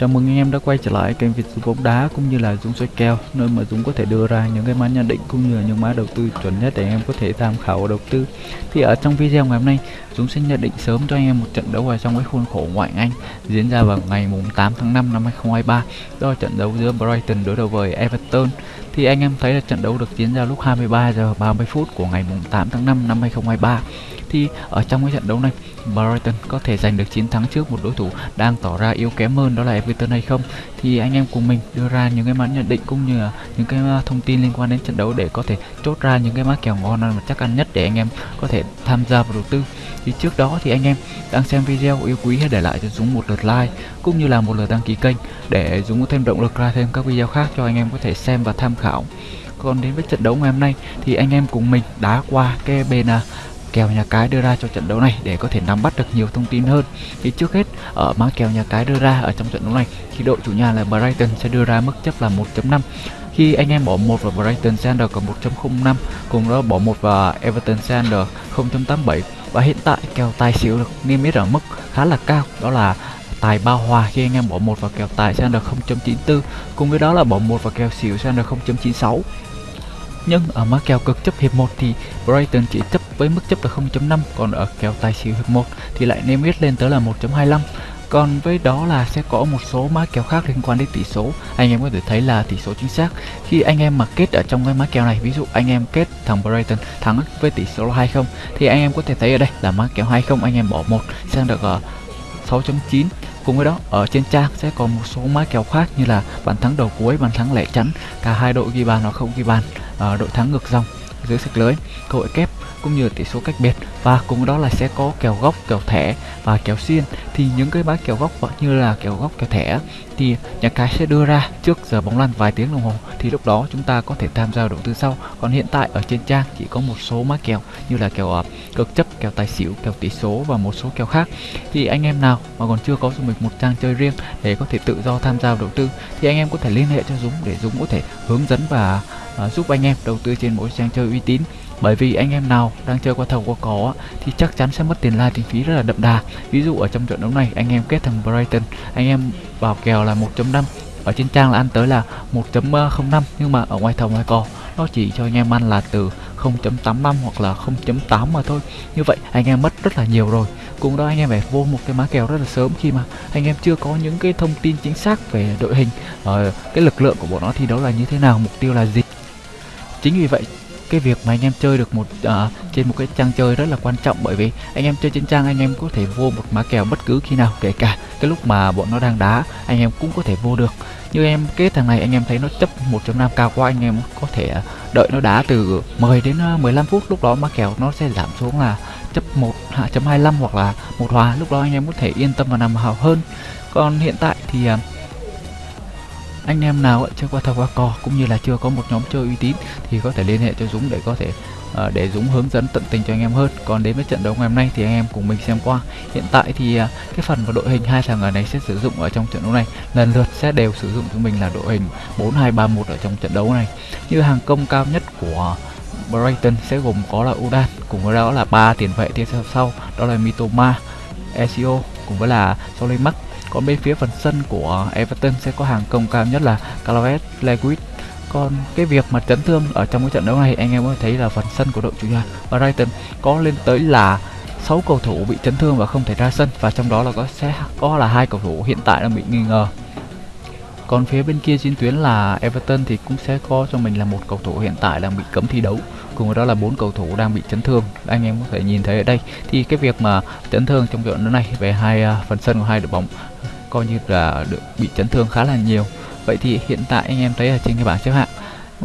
Chào mừng anh em đã quay trở lại kênh Việt Dũng bóng đá cũng như là Dũng soi kèo, nơi mà Dũng có thể đưa ra những cái mã nhận định cũng như là những mã đầu tư chuẩn nhất để anh em có thể tham khảo đầu tư. Thì ở trong video ngày hôm nay, Dũng sẽ nhận định sớm cho anh em một trận đấu ở trong cái khuôn khổ ngoại Anh diễn ra vào ngày mùng 8 tháng 5 năm 2023. Đó là trận đấu giữa Brighton đối đầu với Everton. Thì anh em thấy là trận đấu được diễn ra lúc 23 giờ 30 phút của ngày mùng 8 tháng 5 năm 2023 thì ở trong cái trận đấu này Brighton có thể giành được chiến thắng trước một đối thủ đang tỏ ra yếu kém hơn đó là Everton hay không? Thì anh em cùng mình đưa ra những cái mã nhận định cũng như là những cái à, thông tin liên quan đến trận đấu để có thể chốt ra những cái mã kèo ngon và chắc ăn nhất để anh em có thể tham gia vào đầu tư. Thì trước đó thì anh em đang xem video yêu quý hãy để lại cho Dũng một lượt like cũng như là một lượt đăng ký kênh để Dũng có thêm động lực ra thêm các video khác cho anh em có thể xem và tham khảo. Còn đến với trận đấu ngày hôm nay thì anh em cùng mình đá qua cái bên à, kèo nhà cái đưa ra cho trận đấu này để có thể nắm bắt được nhiều thông tin hơn. Thì trước hết, ở mã kèo nhà cái đưa ra ở trong trận đấu này, thì đội chủ nhà là Brighton sẽ đưa ra mức chấp là 1.5 khi anh em bỏ một vào Brighton Sander còn 1.05 cùng đó bỏ một vào Everton Sander 0.87 và hiện tại, kèo tài xỉu được niêm yết ở mức khá là cao, đó là tài bao hòa khi anh em bỏ một vào kèo tài Sander 0.94 cùng với đó là bỏ một vào kèo xỉu Sander 0.96 nhưng ở mã kèo cực chấp hiệp 1 thì Brighton chỉ chấp với mức chấp là 0.5 còn ở kèo tài xỉu hiệp 1 thì lại niêm yết lên tới là 1.25 còn với đó là sẽ có một số mã kèo khác liên quan đến tỷ số. Anh em có thể thấy là tỷ số chính xác. Khi anh em mà kết ở trong cái mã kèo này ví dụ anh em kết thằng Brighton thắng với tỷ số là 20 thì anh em có thể thấy ở đây là mã kèo 20 anh em bỏ một sang được ở 6.9 Cùng với đó, ở trên trang sẽ còn một số mã kèo khác như là bàn thắng đầu cuối, bàn thắng lẻ chắn, cả hai đội ghi bàn hoặc không ghi bàn, à, đội thắng ngược dòng dưới sạch lưới, cơ hội kép cũng như tỷ số cách biệt. Và cùng đó là sẽ có kèo góc, kèo thẻ và kèo xiên. Thì những cái mã kèo góc như là kèo góc, kèo thẻ. Thì nhà cái sẽ đưa ra trước giờ bóng lăn vài tiếng đồng hồ. Thì lúc đó chúng ta có thể tham gia đầu tư sau còn hiện tại ở trên trang chỉ có một số mã kèo như là kèo uh, cực chấp kèo tài xỉu kèo tỷ số và một số kèo khác. Thì anh em nào mà còn chưa có cho mình một trang chơi riêng để có thể tự do tham gia đầu tư thì anh em có thể liên hệ cho Dũng để Dũng có thể hướng dẫn và uh, giúp anh em đầu tư trên mỗi trang chơi uy tín. Bởi vì anh em nào đang chơi qua thầu qua cỏ thì chắc chắn sẽ mất tiền lai tiền phí rất là đậm đà. Ví dụ ở trong trận đấu này anh em kết thằng Brighton anh em vào kèo là 1.5 ở trên trang là ăn tới là 1.05 nhưng mà ở ngoài thầu ngoài cò nó chỉ cho anh em ăn là từ 0.85 hoặc là 0.8 mà thôi. Như vậy anh em mất rất là nhiều rồi. Cùng đó anh em phải vô một cái má kèo rất là sớm khi mà anh em chưa có những cái thông tin chính xác về đội hình uh, cái lực lượng của bọn nó thi đấu là như thế nào mục tiêu là gì chính vì vậy cái việc mà anh em chơi được một uh, trên một cái trang chơi rất là quan trọng bởi vì anh em chơi trên trang anh em có thể vô một má kèo bất cứ khi nào kể cả cái lúc mà bọn nó đang đá anh em cũng có thể vô được. Như em kết thằng này anh em thấy nó chấp 1.5 cao quá anh em có thể à, đợi nó đá từ 10 đến à, 15 phút lúc đó má kèo nó sẽ giảm xuống là chấp 1.25 hoặc là một hòa lúc đó anh em có thể yên tâm và nằm hào hơn. Còn hiện tại thì uh, anh em nào chưa qua thầu qua cò cũng như là chưa có một nhóm chơi uy tín thì có thể liên hệ cho Dũng để có thể uh, để Dũng hướng dẫn tận tình cho anh em hơn. Còn đến với trận đấu ngày hôm nay thì anh em cùng mình xem qua. Hiện tại thì uh, cái phần và đội hình hai thằng ở này sẽ sử dụng ở trong trận đấu này lần lượt sẽ đều sử dụng cho mình là đội hình 4231 ở trong trận đấu này. Như hàng công cao nhất của Brighton sẽ gồm có là Udan cùng với đó là ba tiền vệ tiếp theo sau đó là Mitoma, Ezio cùng với là Solimac còn bên phía phần sân của Everton sẽ có hàng công cao nhất là Calvert Lewis. Còn cái việc mà chấn thương ở trong cái trận đấu này, anh em có thấy là phần sân của đội chủ nhà Brighton có lên tới là 6 cầu thủ bị chấn thương và không thể ra sân. Và trong đó là có sẽ có là hai cầu thủ hiện tại đang bị nghi ngờ. Còn phía bên kia chiến tuyến là Everton thì cũng sẽ có cho mình là một cầu thủ hiện tại đang bị cấm thi đấu. Cùng với đó là bốn cầu thủ đang bị chấn thương. Anh em có thể nhìn thấy ở đây thì cái việc mà chấn thương trong trận đấu này về hai à, phần sân của hai đội bóng coi như là được bị chấn thương khá là nhiều. Vậy thì hiện tại anh em thấy ở trên cái bảng xếp hạng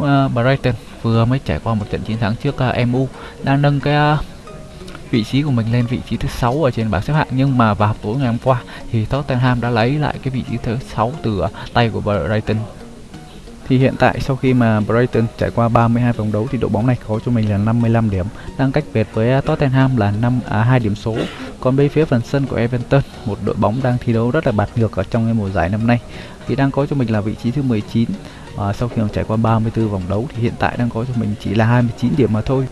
uh, Brighton vừa mới trải qua một trận chiến thắng trước ờ, uh, MU đang nâng cái uh, vị trí của mình lên vị trí thứ sáu ở trên bảng xếp hạng. Nhưng mà vào tối ngày hôm qua thì Tottenham đã lấy lại cái vị trí thứ sáu từ tay của Brighton. Thì hiện tại sau khi mà Brighton trải qua 32 vòng đấu thì đội bóng này có cho mình là 55 điểm, đang cách biệt với Tottenham là 5 à 2 điểm số. Còn bên phía phần sân của Everton, một đội bóng đang thi đấu rất là bạt ngược ở trong cái mùa giải năm nay thì đang có cho mình là vị trí thứ 19. À, sau khi trải qua 34 vòng đấu thì hiện tại đang có cho mình chỉ là 29 điểm mà thôi.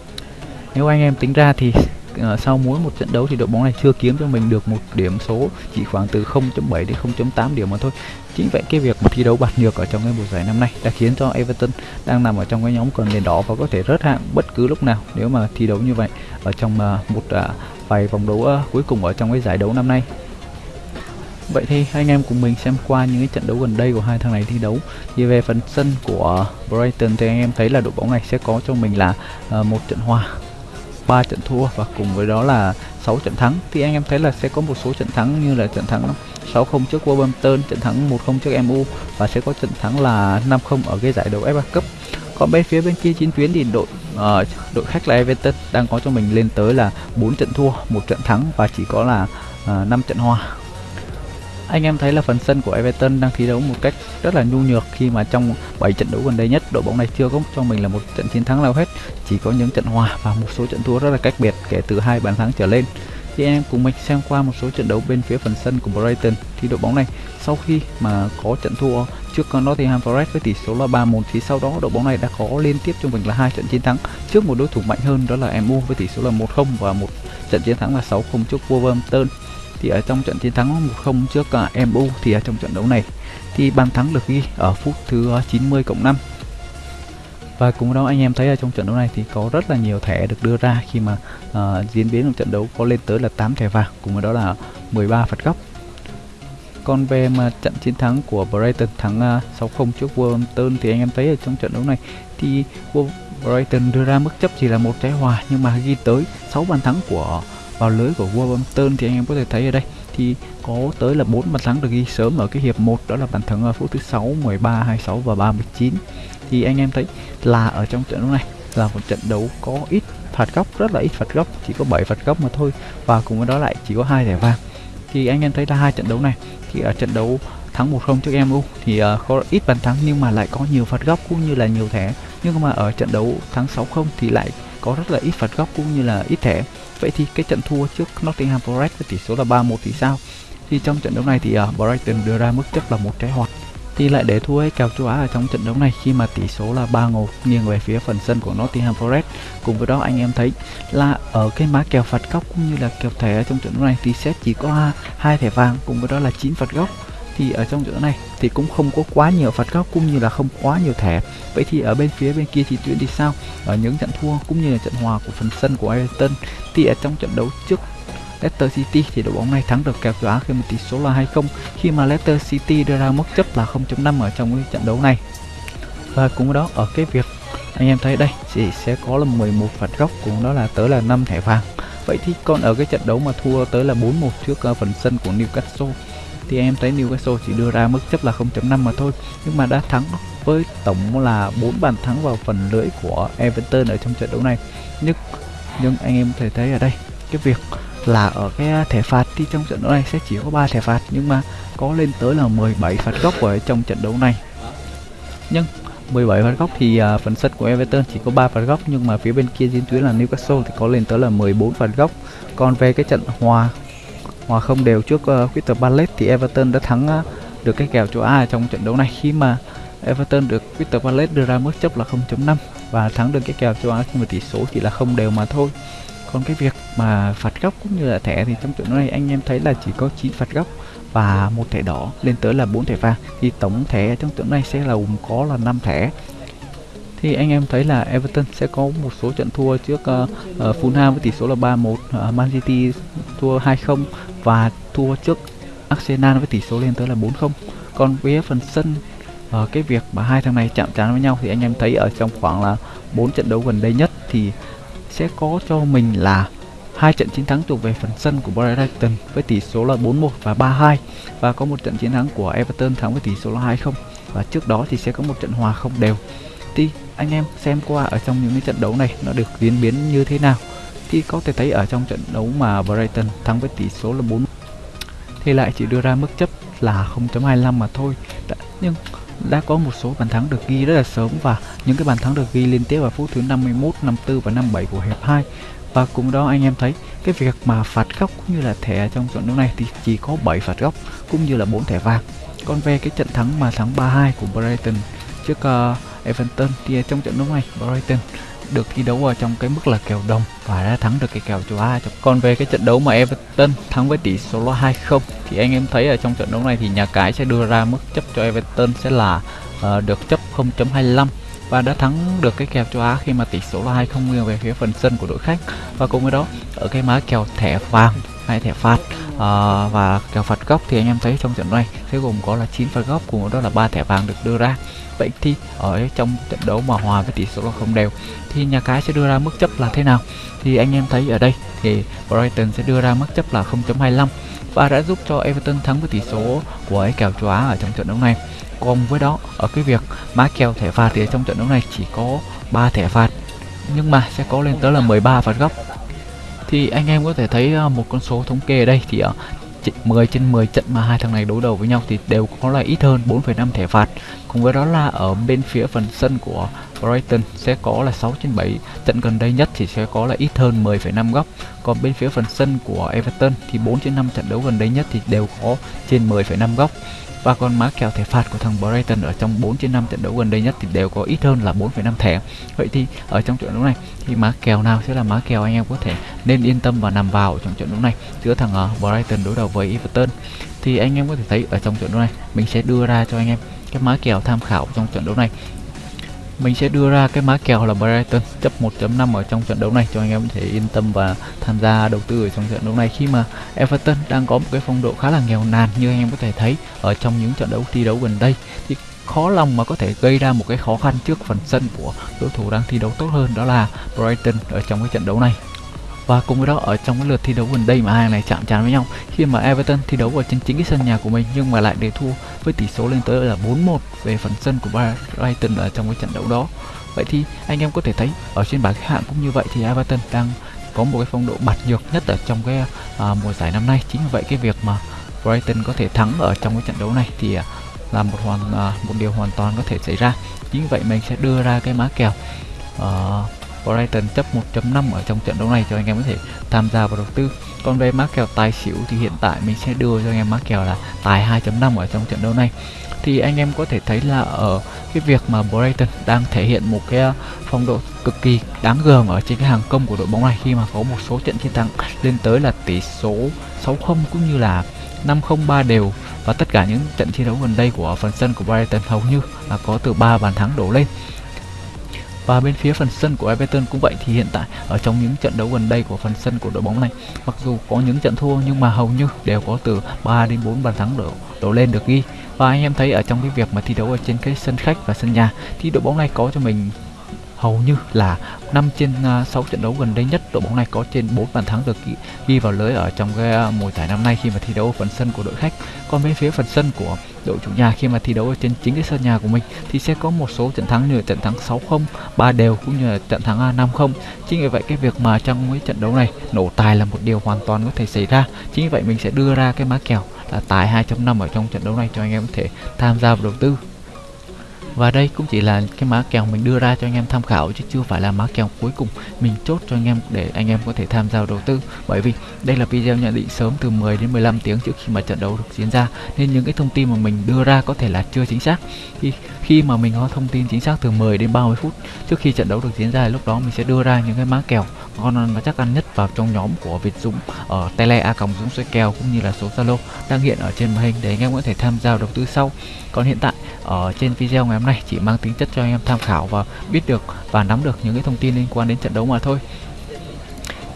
Nếu anh em tính ra thì uh, sau mỗi một trận đấu thì đội bóng này chưa kiếm cho mình được một điểm số chỉ khoảng từ 0.7 đến 0.8 điểm mà thôi chính vậy cái việc mà thi đấu bạt nhược ở trong cái mùa giải năm nay đã khiến cho Everton đang nằm ở trong cái nhóm còn nền đỏ và có thể rớt hạng bất cứ lúc nào nếu mà thi đấu như vậy ở trong uh, một uh, vài vòng đấu uh, cuối cùng ở trong cái giải đấu năm nay Vậy thì anh em cùng mình xem qua những cái trận đấu gần đây của hai thằng này thi đấu. Thì về phần sân của Brighton thì anh em thấy là đội bóng này sẽ có cho mình là uh, một trận hòa, ba trận thua và cùng với đó là 6 trận thắng. Thì anh em thấy là sẽ có một số trận thắng như là trận thắng 6-0 trước Wolverhampton, trận thắng 1-0 trước MU và sẽ có trận thắng là 5-0 ở cái giải đấu FA Cup. Còn bên phía bên kia chiến tuyến thì đội uh, đội khách là Everton đang có cho mình lên tới là 4 trận thua, một trận thắng và chỉ có là ờ, uh, 5 trận hòa. Anh em thấy là phần sân của Everton đang thi đấu một cách rất là nhu nhược khi mà trong 7 trận đấu gần đây nhất đội bóng này chưa có cho mình là một trận chiến thắng nào hết chỉ có những trận hòa và một số trận thua rất là cách biệt kể từ hai bàn thắng trở lên thì anh em cùng mình xem qua một số trận đấu bên phía phần sân của Brighton thì đội bóng này. Sau khi mà có trận thua trước Nottingham Forest với tỷ số là 3-1 thì sau đó đội bóng này đã có liên tiếp trung bình là hai trận chiến thắng trước một đối thủ mạnh hơn, đó là MU với tỷ số là 1-0 và một trận chiến thắng là 6-0 trước Wolverhampton. Thì ở trong trận chiến thắng 1-0 trước à, MU thì ở trong trận đấu này, thì bàn thắng được ghi ở phút thứ 90 cộng 5 và cùng đó anh em thấy ở trong trận đấu này thì có rất là nhiều thẻ được đưa ra khi mà uh, diễn biến trong trận đấu có lên tới là 8 thẻ vàng cùng với đó là 13 phạt góc. Còn về mà trận chiến thắng của Brighton thắng ờ, uh, 6-0 trước Wolverhampton thì anh em thấy ở trong trận đấu này thì Brighton đưa ra mức chấp chỉ là một trái hòa nhưng mà ghi tới 6 bàn thắng của vào lưới của Wolverhampton thì anh em có thể thấy ở đây thì có tới là bốn bàn thắng được ghi sớm ở cái hiệp 1 đó là bàn thắng ở phút thứ 6, 13, 26 và 39 thì anh em thấy là ở trong trận đấu này là một trận đấu có ít phạt góc rất là ít phạt góc chỉ có 7 phạt góc mà thôi và cùng với đó lại chỉ có hai thẻ vàng. Thì anh em thấy là hai trận đấu này thì ở trận đấu thắng 1-0 trước MU thì uh, có ít bàn thắng nhưng mà lại có nhiều phạt góc cũng như là nhiều thẻ. Nhưng mà ở trận đấu thắng 6-0 thì lại có rất là ít phạt góc cũng như là ít thẻ. Vậy thì cái trận thua trước Nottingham Forest với tỷ số là 3-1 thì sao? Thì trong trận đấu này thì uh, Brighton đưa ra mức chấp là một trái hoạt thì lại để thua kèo châu Á ở trong trận đấu này khi mà tỷ số là 3-1 nghiêng về phía phần sân của Nottingham Forest. Cùng với đó, anh em thấy là ở cái má kèo phạt góc cũng như là kèo thẻ ở trong trận đấu này thì sẽ chỉ có hai thẻ vàng, cùng với đó là 9 phạt góc. Thì ở trong trận này thì cũng không có quá nhiều phạt góc cũng như là không quá nhiều thẻ. Vậy thì ở bên phía bên kia thì tuyển đi sao? Ở những trận thua cũng như là trận hòa của phần sân của Everton. Thì ở trong trận đấu trước Leicester City thì đội bóng này thắng được kèo châu Á khi một tỷ số là 2-0 khi mà Leicester City đưa ra mức chấp là 0.5 ở trong cái trận đấu này. Và cũng đó, ở cái việc anh em thấy đây, chỉ sẽ có là 11 phạt góc cũng đó là tới là 5 thẻ vàng. Vậy thì còn ở cái trận đấu mà thua tới là 4-1 trước ờ, phần sân của Newcastle, thì em thấy Newcastle chỉ đưa ra mức chấp là 0.5 mà thôi, nhưng mà đã thắng với tổng là 4 bàn thắng vào phần lưỡi của Everton ở trong trận đấu này. Nhưng nhưng anh em có thể thấy ở đây, cái việc là ở cái thẻ phạt thì trong trận đấu này sẽ chỉ có 3 thẻ phạt nhưng mà có lên tới là 17 phạt góc ở trong trận đấu này. Nhưng 17 phạt góc thì uh, phần sân của Everton chỉ có 3 phạt góc nhưng mà phía bên kia chiến tuyến là Newcastle thì có lên tới là 14 phạt góc. Còn về cái trận hòa hòa không đều trước uh, Crystal Palace thì Everton đã thắng uh, được cái kèo châu Á trong trận đấu này. Khi mà Everton được Crystal Palace đưa ra mức chấp là 0.5 và thắng được cái kèo châu Á nhưng mà tỷ số chỉ là không đều mà thôi. Còn cái việc mà phạt góc cũng như là thẻ thì trong trận đấu này anh em thấy là chỉ có 9 phạt góc và một thẻ đỏ lên tới là 4 thẻ vàng thì tổng thẻ trong trận này sẽ là gồm có là 5 thẻ thì anh em thấy là Everton sẽ có một số trận thua trước uh, uh, Fulham với tỷ số là 3-1, uh, ờ, Man City thua 2-0 và thua trước Arsenal với tỷ số lên tới là 4-0. Còn với phần sân uh, cái việc mà hai thằng này chạm trán với nhau thì anh em thấy ở trong khoảng là 4 trận đấu gần đây nhất thì sẽ có cho mình là hai trận chiến thắng thuộc về phần sân của Brighton với tỷ số là 4-1 và 3-2 và có một trận chiến thắng của Everton thắng với tỷ số là 2-0 và trước đó thì sẽ có một trận hòa không đều. Thì anh em xem qua ở trong những cái trận đấu này nó được diễn biến như thế nào? Thì có thể thấy ở trong trận đấu mà Brighton thắng với tỷ số là 4 thì lại chỉ đưa ra mức chấp là 0.25 mà thôi. Đã, nhưng đã có một số bàn thắng được ghi rất là sớm và những cái bàn thắng được ghi liên tiếp vào phút thứ 51, 54 và 57 của hiệp 2 và cùng đó anh em thấy cái việc mà phạt góc cũng như là thẻ trong trận đấu này thì chỉ có 7 phạt góc cũng như là 4 thẻ vàng còn về cái trận thắng mà thắng 3-2 của Brighton trước uh, Everton thì trong trận đấu này Brighton được thi đấu ở trong cái mức là kèo đồng và đã thắng được cái kèo châu Á. Còn về cái trận đấu mà Everton thắng với tỷ số là 2-0 thì anh em thấy ở trong trận đấu này thì nhà cái sẽ đưa ra mức chấp cho Everton sẽ là uh, được chấp 0.25 và đã thắng được cái kèo châu Á khi mà tỷ số là 2-0 nghiêng về phía phần sân của đội khách. Và cùng với đó ở cái má kèo thẻ vàng hay thẻ phạt. Uh, và kèo phạt góc thì anh em thấy trong trận này sẽ gồm có là 9 phạt góc cùng với đó là ba thẻ vàng được đưa ra. Vậy thì ở trong trận đấu mà hòa với tỷ số là không đều thì nhà cái sẽ đưa ra mức chấp là thế nào? Thì anh em thấy ở đây thì Brighton sẽ đưa ra mức chấp là 0.25 và đã giúp cho Everton thắng với tỷ số của cái kèo châu Á ở trong trận đấu này cùng với đó. Ở cái việc má kèo thẻ phạt thì trong trận đấu này chỉ có 3 thẻ phạt. Nhưng mà sẽ có lên tới là 13 phạt góc. Thì anh em có thể thấy ờ, một con số thống kê ở đây thì ờ, ở 10 trên 10 trận mà hai thằng này đối đầu với nhau thì đều có là ít hơn 4,5 thẻ phạt. Cùng với đó là ở bên phía phần sân của Brighton sẽ có là 6 trên 7 trận gần đây nhất thì sẽ có là ít hơn 10,5 góc còn bên phía phần sân của Everton thì 4 trên 5 trận đấu gần đây nhất thì đều có trên 10,5 góc và còn má kèo thẻ phạt của thằng Brighton ở trong 4 trên 5 trận đấu gần đây nhất thì đều có ít hơn là 4,5 thẻ. Vậy thì ở trong trận đấu này thì má kèo nào sẽ là má kèo anh em có thể nên yên tâm và nằm vào trong trận đấu này giữa thằng uh, Brighton đối đầu với Everton. Thì anh em có thể thấy ở trong trận đấu này mình sẽ đưa ra cho anh em cái má kèo tham khảo trong trận đấu này mình sẽ đưa ra cái má kèo là Brighton, chấp 1.5 ở trong trận đấu này, cho anh em có thể yên tâm và tham gia đầu tư ở trong trận đấu này. Khi mà Everton đang có một cái phong độ khá là nghèo nàn như anh em có thể thấy ở trong những trận đấu thi đấu gần đây, thì khó lòng mà có thể gây ra một cái khó khăn trước phần sân của đối thủ đang thi đấu tốt hơn, đó là Brighton ở trong cái trận đấu này và cùng với đó ở trong cái lượt thi đấu gần đây mà hai này chạm trán với nhau khi mà Everton thi đấu ở trên chính cái sân nhà của mình nhưng mà lại để thua với tỷ số lên tới là 4-1 về phần sân của Brighton ở trong cái trận đấu đó. Vậy thì anh em có thể thấy ở trên bảng xếp hạng cũng như vậy thì Everton đang có một cái phong độ bạt nhược nhất ở trong cái à, mùa giải năm nay. Chính vì vậy cái việc mà Brighton có thể thắng ở trong cái trận đấu này thì à, là một hoàn à, một điều hoàn toàn có thể xảy ra. Chính vì vậy mình sẽ đưa ra cái má kèo uh, Brighton chấp 1.5 ở trong trận đấu này cho anh em có thể tham gia vào đầu tư. Còn về mã kèo tài xỉu thì hiện tại mình sẽ đưa cho anh em mã kèo là tài 2.5 ở trong trận đấu này. Thì anh em có thể thấy là ở cái việc mà Brighton đang thể hiện một cái ờ, phong độ cực kỳ đáng gờm ở trên cái hàng công của đội bóng này khi mà có một số trận chiến thắng lên tới là tỷ số 6-0 cũng như là 5-0 đều. Và tất cả những trận thi đấu gần đây của phần sân của Brighton hầu như là có từ 3 bàn thắng đổ lên và bên phía phần sân của Everton cũng vậy, thì hiện tại ở trong những trận đấu gần đây của phần sân của đội bóng này, mặc dù có những trận thua nhưng mà hầu như đều có từ 3 đến 4 bàn thắng đổ đổ lên được ghi. Và anh em thấy ở trong cái việc mà thi đấu ở trên cái sân khách và sân nhà, thì đội bóng này có cho mình hầu như là 5 trên à, 6 trận đấu gần đây nhất đội bóng này có trên 4 bàn thắng được ghi, vào lưới ở trong cái à, mùa giải năm nay khi mà thi đấu ở phần sân của đội khách. Còn bên phía phần sân của đội chủ nhà khi mà thi đấu ở trên chính cái sân nhà của mình thì sẽ có một số trận thắng như là trận thắng 6-0 ba đều cũng như là trận thắng à, 5-0 chính vì vậy cái việc mà trong cái trận đấu này nổ tài là một điều hoàn toàn có thể xảy ra. Chính vì vậy mình sẽ đưa ra cái má kèo là tài 2.5 ở trong trận đấu này cho anh em có thể tham gia vào đầu tư và đây cũng chỉ là cái má kèo mình đưa ra cho anh em tham khảo chứ chưa phải là má kèo cuối cùng mình chốt cho anh em để anh em có thể tham gia đầu tư. Bởi vì đây là video nhận định sớm từ 10 đến 15 tiếng trước khi mà trận đấu được diễn ra, nên những cái thông tin mà mình đưa ra có thể là chưa chính xác. Khi khi mà mình có thông tin chính xác từ 10 đến 30 phút trước khi trận đấu được diễn ra, lúc đó mình sẽ đưa ra những cái má kèo ngon và chắc ăn nhất vào trong nhóm của Việt Dũng ở tele a còng Dũng xoay kèo cũng như là số Zalo đang hiện ở trên màn hình để anh em có thể tham gia đầu tư sau. Còn hiện tại ở trên video ngày hôm nay chỉ mang tính chất cho anh em tham khảo và biết được và nắm được những cái thông tin liên quan đến trận đấu mà thôi.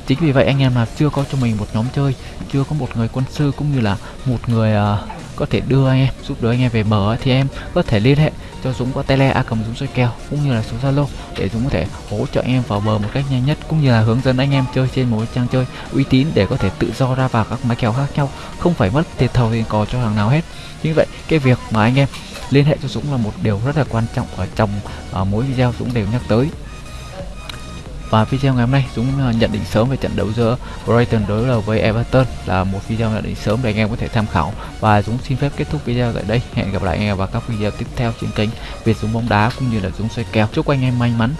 Chính vì vậy anh em là chưa có cho mình một nhóm chơi chưa có một người quân sư cũng như là một người uh, có thể đưa anh em giúp đỡ anh em về bờ thì em có thể liên hệ cho Dũng qua tele a cầm Dũng soi kèo cũng như là số Zalo để Dũng có thể hỗ trợ anh em vào bờ một cách nhanh nhất cũng như là hướng dẫn anh em chơi trên một trang chơi uy tín để có thể tự do ra vào các máy kèo khác nhau không phải mất tiền thầu tiền cò cho hàng nào hết. Như vậy cái việc mà anh em liên hệ cho Dũng là một điều rất là quan trọng ở trong uh, mỗi video Dũng đều nhắc tới. Và video ngày hôm nay Dũng uh, nhận định sớm về trận đấu giữa Brighton đối đầu với Everton là một video nhận định sớm để anh em có thể tham khảo. Và Dũng xin phép kết thúc video tại đây. Hẹn gặp lại anh em vào các video tiếp theo trên kênh Việt Dũng bóng đá cũng như là Dũng xoay kèo chúc anh em may mắn.